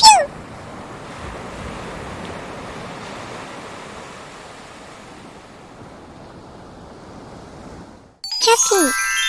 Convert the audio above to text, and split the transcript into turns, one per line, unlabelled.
キャッキー。